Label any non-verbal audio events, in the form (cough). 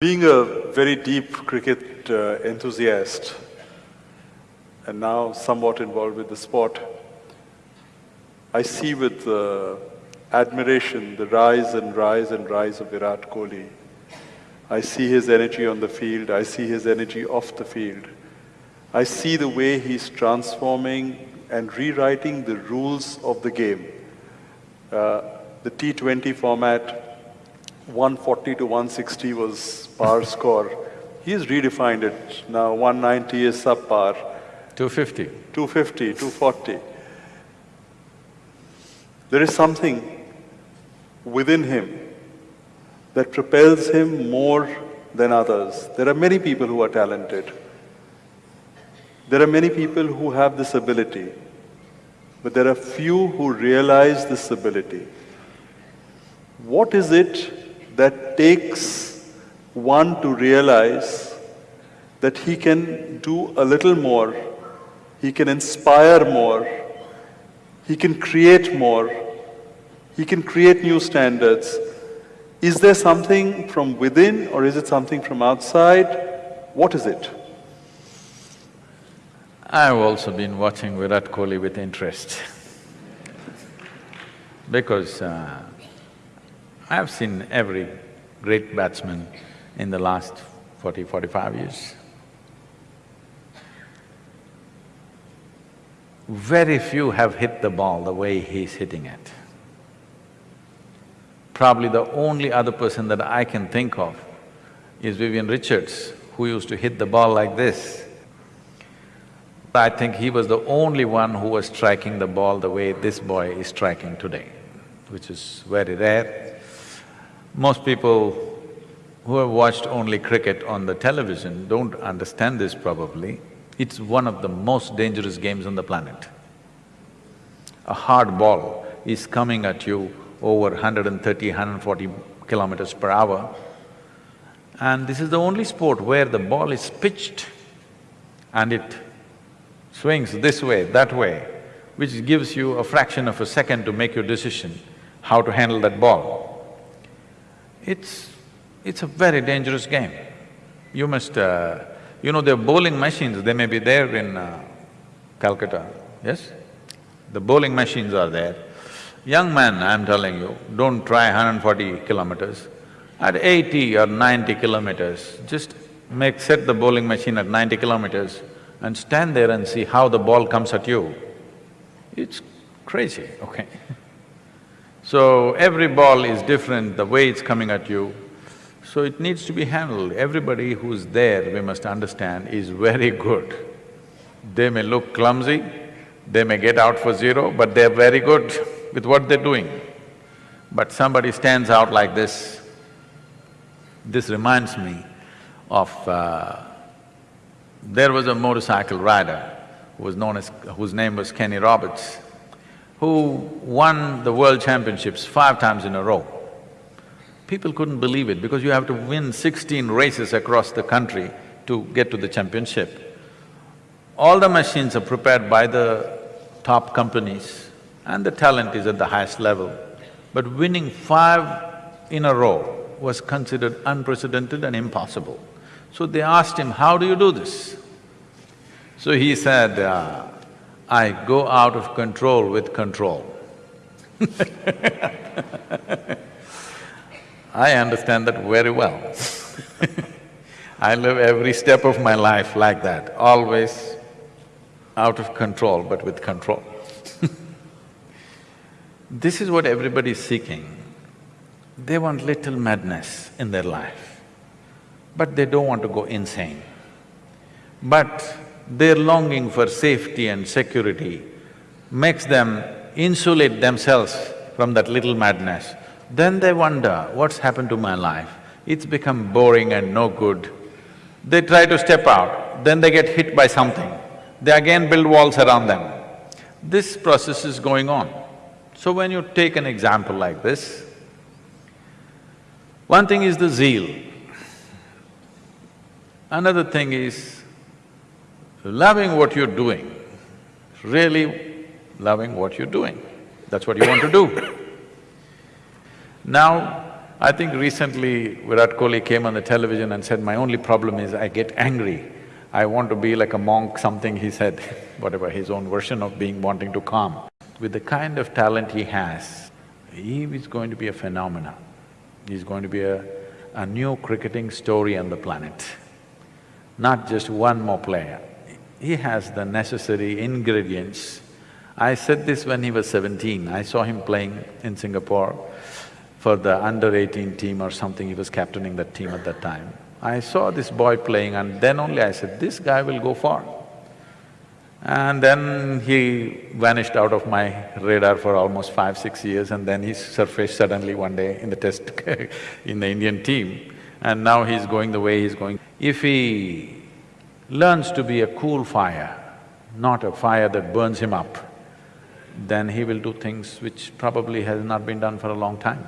Being a very deep cricket uh, enthusiast and now somewhat involved with the sport, I see with uh, admiration the rise and rise and rise of Virat Kohli. I see his energy on the field, I see his energy off the field. I see the way he's transforming and rewriting the rules of the game. Uh, the T20 format 140 to 160 was par score. He's redefined it. Now 190 is subpar. 250. 250, 240. There is something within him that propels him more than others. There are many people who are talented. There are many people who have this ability, but there are few who realize this ability. What is it that takes one to realize that he can do a little more, he can inspire more, he can create more, he can create new standards. Is there something from within or is it something from outside? What is it? I've also been watching Virat Kohli with interest (laughs) because uh, I have seen every great batsman in the last 40, 45 years. Very few have hit the ball the way he's hitting it. Probably the only other person that I can think of is Vivian Richards, who used to hit the ball like this. I think he was the only one who was striking the ball the way this boy is striking today, which is very rare. Most people who have watched only cricket on the television don't understand this probably. It's one of the most dangerous games on the planet. A hard ball is coming at you over 130, 140 kilometers per hour. And this is the only sport where the ball is pitched and it swings this way, that way, which gives you a fraction of a second to make your decision how to handle that ball. It's… it's a very dangerous game. You must… Uh, you know, there are bowling machines, they may be there in uh, Calcutta, yes? The bowling machines are there. Young man, I'm telling you, don't try 140 kilometers. At 80 or 90 kilometers, just make… set the bowling machine at 90 kilometers and stand there and see how the ball comes at you. It's crazy, okay (laughs) So every ball is different, the way it's coming at you, so it needs to be handled. Everybody who's there, we must understand, is very good. They may look clumsy, they may get out for zero, but they're very good with what they're doing. But somebody stands out like this, this reminds me of… Uh, there was a motorcycle rider who was known as… whose name was Kenny Roberts who won the world championships five times in a row. People couldn't believe it because you have to win sixteen races across the country to get to the championship. All the machines are prepared by the top companies and the talent is at the highest level. But winning five in a row was considered unprecedented and impossible. So they asked him, how do you do this? So he said, uh, I go out of control with control (laughs) I understand that very well (laughs) I live every step of my life like that, always out of control but with control (laughs) This is what everybody is seeking. They want little madness in their life, but they don't want to go insane. But their longing for safety and security makes them insulate themselves from that little madness. Then they wonder, what's happened to my life? It's become boring and no good. They try to step out, then they get hit by something. They again build walls around them. This process is going on. So when you take an example like this, one thing is the zeal. Another thing is loving what you're doing, really loving what you're doing, that's what you want to do. (coughs) Now, I think recently Virat Kohli came on the television and said, my only problem is I get angry. I want to be like a monk, something he said, (laughs) whatever, his own version of being wanting to calm. With the kind of talent he has, he is going to be a phenomenon. He's going to be a, a new cricketing story on the planet, not just one more player. He has the necessary ingredients. I said this when he was seventeen, I saw him playing in Singapore for the under eighteen team or something, he was captaining that team at that time. I saw this boy playing and then only I said, this guy will go far. And then he vanished out of my radar for almost five, six years and then he surfaced suddenly one day in the test (laughs) in the Indian team and now he's going the way he's going. If he learns to be a cool fire, not a fire that burns him up, then he will do things which probably has not been done for a long time.